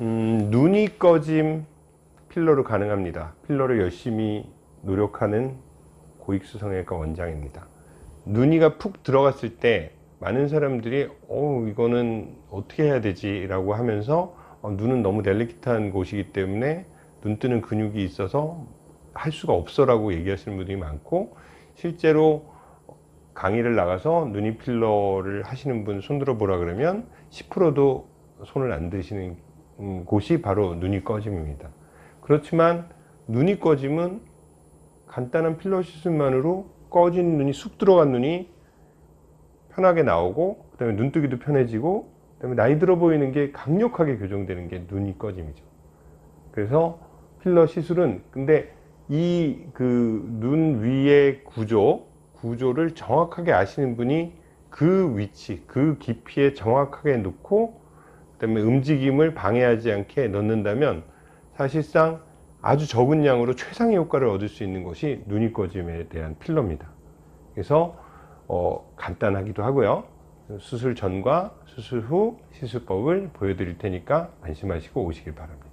음, 눈이 꺼짐 필러로 가능합니다. 필러를 열심히 노력하는 고익수 성형외과 원장입니다. 눈이가 푹 들어갔을 때 많은 사람들이 어 이거는 어떻게 해야 되지 라고 하면서 어, 눈은 너무 델리키트한 곳이기 때문에 눈 뜨는 근육이 있어서 할 수가 없어 라고 얘기하시는 분들이 많고 실제로 강의를 나가서 눈이 필러를 하시는 분 손들어 보라 그러면 10%도 손을 안 드시는 음, 곳이 바로 눈이 꺼짐입니다. 그렇지만 눈이 꺼짐은 간단한 필러 시술만으로 꺼진 눈이 쑥 들어간 눈이 편하게 나오고 그 다음에 눈뜨기도 편해지고 그 다음에 나이 들어 보이는 게 강력하게 교정되는 게 눈이 꺼짐이죠. 그래서 필러 시술은 근데 이 그 눈 위의 구조 구조를 정확하게 아시는 분이 그 위치 그 깊이에 정확하게 놓고 그다음에 움직임을 방해하지 않게 넣는다면 사실상 아주 적은 양으로 최상의 효과를 얻을 수 있는 것이 눈이 꺼짐에 대한 필러입니다. 그래서 어, 간단하기도 하고요. 수술 전과 수술 후 시술법을 보여드릴 테니까 안심하시고 오시길 바랍니다.